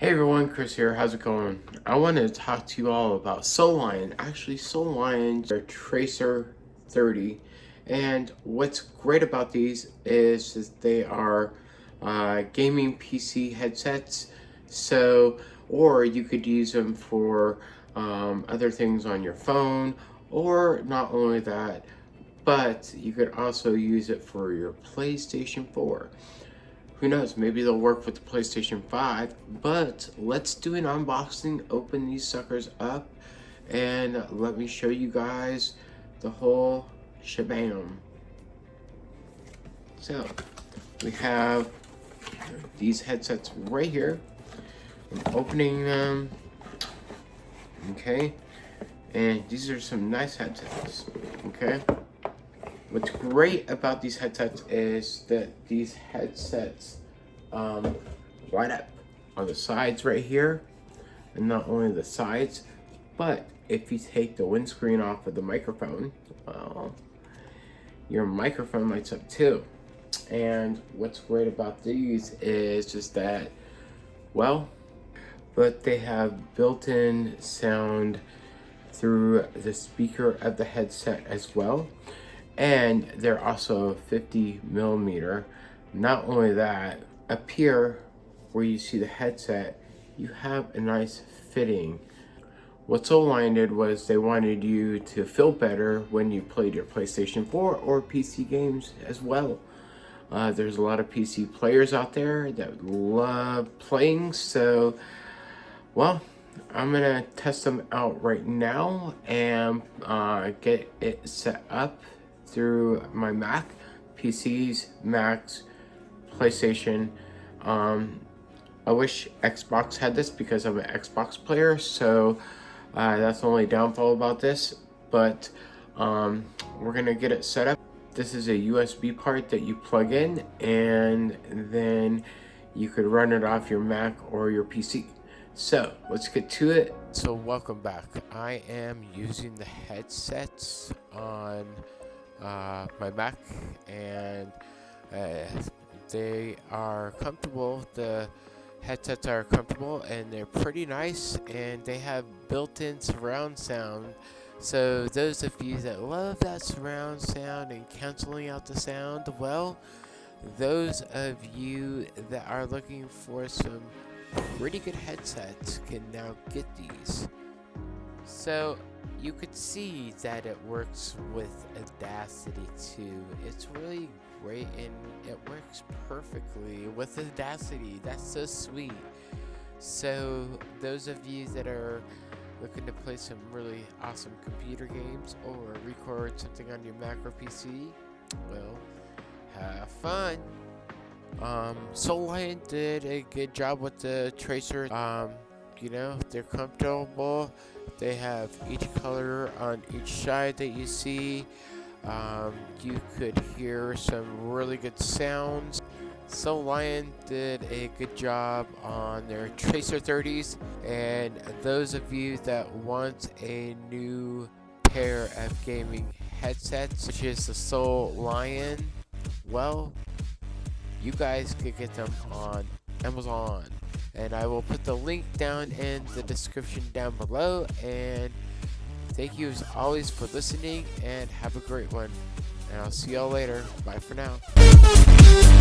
Hey everyone, Chris here. How's it going? I wanted to talk to you all about Sollion. Actually, Sollion's are Tracer 30. And what's great about these is that they are uh, gaming PC headsets. So, or you could use them for um, other things on your phone. Or not only that, but you could also use it for your PlayStation 4 who knows, maybe they'll work with the PlayStation 5, but let's do an unboxing, open these suckers up, and let me show you guys the whole shabam. So, we have these headsets right here. I'm opening them, okay, and these are some nice headsets, okay. What's great about these headsets is that these headsets um, light up on the sides right here. And not only the sides, but if you take the windscreen off of the microphone, well, your microphone lights up too. And what's great about these is just that, well, but they have built-in sound through the speaker of the headset as well and they're also 50 millimeter. Not only that, up here where you see the headset, you have a nice fitting. What Sollion did was they wanted you to feel better when you played your PlayStation 4 or PC games as well. Uh, there's a lot of PC players out there that love playing, so, well, I'm gonna test them out right now and uh, get it set up through my Mac, PCs, Macs, PlayStation. Um, I wish Xbox had this because I'm an Xbox player, so uh, that's the only downfall about this. But um, we're gonna get it set up. This is a USB part that you plug in, and then you could run it off your Mac or your PC. So let's get to it. So welcome back. I am using the headsets on uh, my Mac and uh, they are comfortable. The headsets are comfortable and they're pretty nice and they have built-in surround sound. So those of you that love that surround sound and canceling out the sound, well, those of you that are looking for some pretty good headsets can now get these. So you could see that it works with Audacity too. It's really great and it works perfectly with Audacity. That's so sweet. So those of you that are looking to play some really awesome computer games or record something on your Mac or PC, well, have fun. Um, Sollion did a good job with the tracer. Um, you know, they're comfortable. They have each color on each side that you see. Um, you could hear some really good sounds. Sollion did a good job on their Tracer 30s and those of you that want a new pair of gaming headsets which is the Sollion well you guys could get them on Amazon and I will put the link down in the description down below. And thank you as always for listening and have a great one. And I'll see y'all later. Bye for now